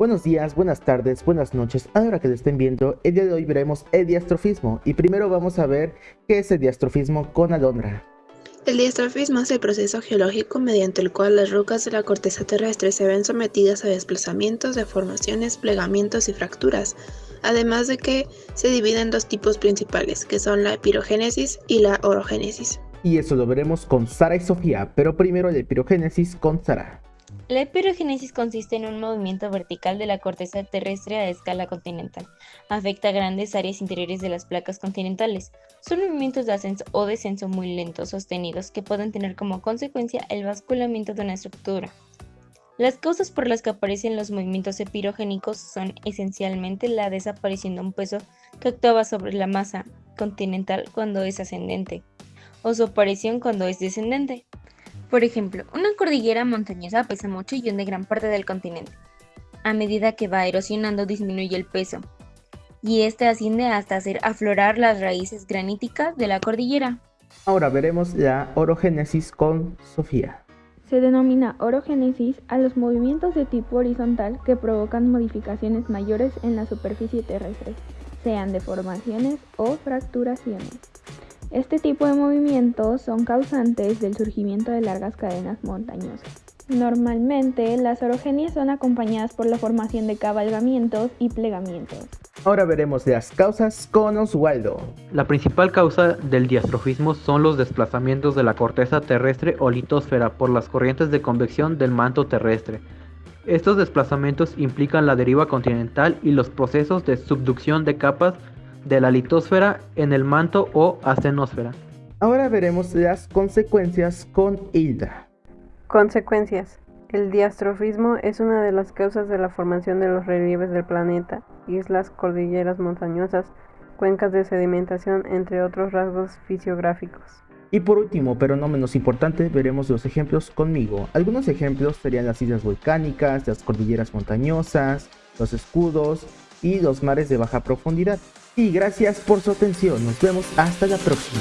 Buenos días, buenas tardes, buenas noches, a la hora que lo estén viendo, el día de hoy veremos el diastrofismo y primero vamos a ver qué es el diastrofismo con Alondra. El diastrofismo es el proceso geológico mediante el cual las rocas de la corteza terrestre se ven sometidas a desplazamientos, deformaciones, plegamientos y fracturas, además de que se divide en dos tipos principales, que son la epirogénesis y la orogénesis. Y eso lo veremos con Sara y Sofía, pero primero la epirogénesis con Sara. La epirogénesis consiste en un movimiento vertical de la corteza terrestre a escala continental. Afecta grandes áreas interiores de las placas continentales. Son movimientos de ascenso o descenso muy lentos, sostenidos, que pueden tener como consecuencia el basculamiento de una estructura. Las causas por las que aparecen los movimientos epirogénicos son esencialmente la desaparición de un peso que actuaba sobre la masa continental cuando es ascendente, o su aparición cuando es descendente. Por ejemplo, una cordillera montañosa pesa mucho y hunde gran parte del continente. A medida que va erosionando disminuye el peso, y este asciende hasta hacer aflorar las raíces graníticas de la cordillera. Ahora veremos la orogénesis con Sofía. Se denomina orogénesis a los movimientos de tipo horizontal que provocan modificaciones mayores en la superficie terrestre, sean deformaciones o fracturaciones. Este tipo de movimientos son causantes del surgimiento de largas cadenas montañosas. Normalmente, las orogenias son acompañadas por la formación de cabalgamientos y plegamientos. Ahora veremos las causas con Oswaldo. La principal causa del diastrofismo son los desplazamientos de la corteza terrestre o litosfera por las corrientes de convección del manto terrestre. Estos desplazamientos implican la deriva continental y los procesos de subducción de capas de la litosfera en el manto o astenosfera. Ahora veremos las consecuencias con Hilda. Consecuencias. El diastrofismo es una de las causas de la formación de los relieves del planeta, islas, cordilleras montañosas, cuencas de sedimentación, entre otros rasgos fisiográficos. Y por último, pero no menos importante, veremos los ejemplos conmigo. Algunos ejemplos serían las islas volcánicas, las cordilleras montañosas, los escudos y los mares de baja profundidad. Y gracias por su atención, nos vemos hasta la próxima.